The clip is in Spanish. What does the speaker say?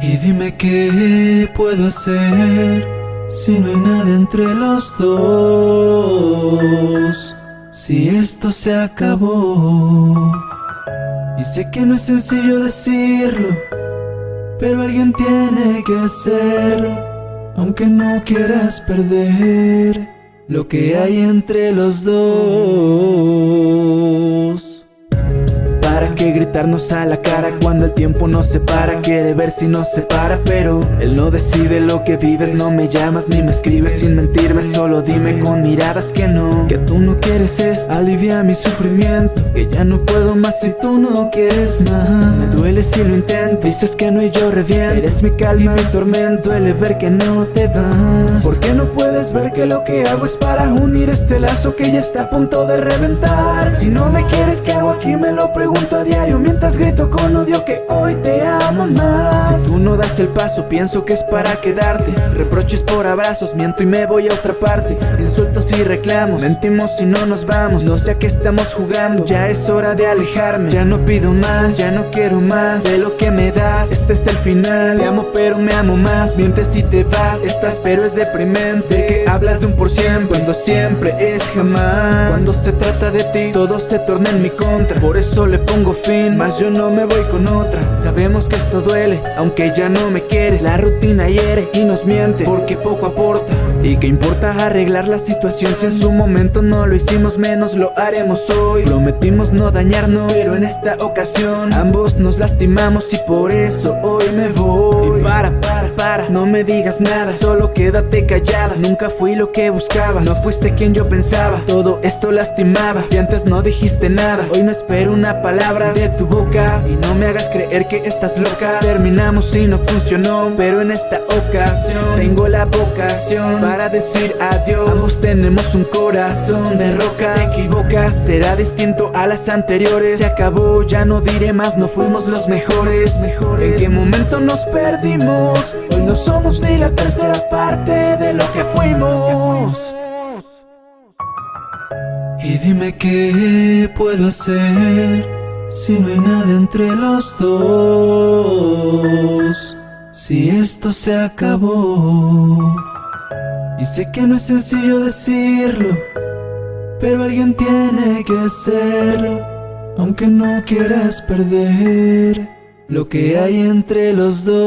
Y dime qué puedo hacer si no hay nada entre los dos. Si esto se acabó. Y sé que no es sencillo decirlo, pero alguien tiene que hacerlo, aunque no quieras perder lo que hay entre los dos que gritarnos a la cara cuando el tiempo nos separa Quiere ver si nos separa pero él no decide lo que vives. No me llamas ni me escribes sin mentirme Solo dime con miradas que no. Que tú no quieres esto Alivia mi sufrimiento Que ya no puedo más si tú no quieres más. Me duele si lo intento Dices que no y yo reviento. Eres mi calma y mi tormento Duele ver que no te vas. ¿Por qué no ver que lo que hago es para unir este lazo que ya está a punto de reventar? Si no me quieres, ¿qué hago aquí? Me lo pregunto a diario mientras grito con odio que hoy te amo más. Si tú no das el paso pienso que es para quedarte. Reproches por abrazos, miento y me voy a otra parte. Insultos y reclamos, mentimos y no nos vamos. No sé a qué estamos jugando, ya es hora de alejarme. Ya no pido más, ya no quiero más de lo que me das. Este es el final, te amo pero me amo más. Mientes y te vas, estás pero es deprimente Hablas de un por ciento cuando siempre es jamás. Cuando se trata de ti, todo se torna en mi contra. Por eso le pongo fin Mas yo no me voy con otra. Sabemos que esto duele, aunque ya no me quieres. La rutina hiere y nos miente Porque poco aporta. ¿Y qué importa arreglar la situación si en su momento no lo hicimos menos lo haremos hoy? Prometimos no dañarnos, pero en esta ocasión ambos nos lastimamos y por eso hoy me voy. No me digas nada, solo quédate callada. Nunca fui lo que buscaba, no fuiste quien yo pensaba. Todo esto lastimaba, si antes no dijiste nada. Hoy no espero una palabra de tu boca y no me hagas creer que estás loca. Terminamos y no funcionó, pero en esta ocasión tengo la vocación para decir adiós Ambos tenemos un corazón de roca Te será distinto a las anteriores Se acabó, ya no diré más, no fuimos los mejores ¿En qué momento nos perdimos? Hoy no somos ni la tercera parte de lo que fuimos y dime qué puedo hacer si no hay nada entre los dos, si esto se acabó. Y sé que no es sencillo decirlo, pero alguien tiene que hacerlo, aunque no quieras perder lo que hay entre los dos.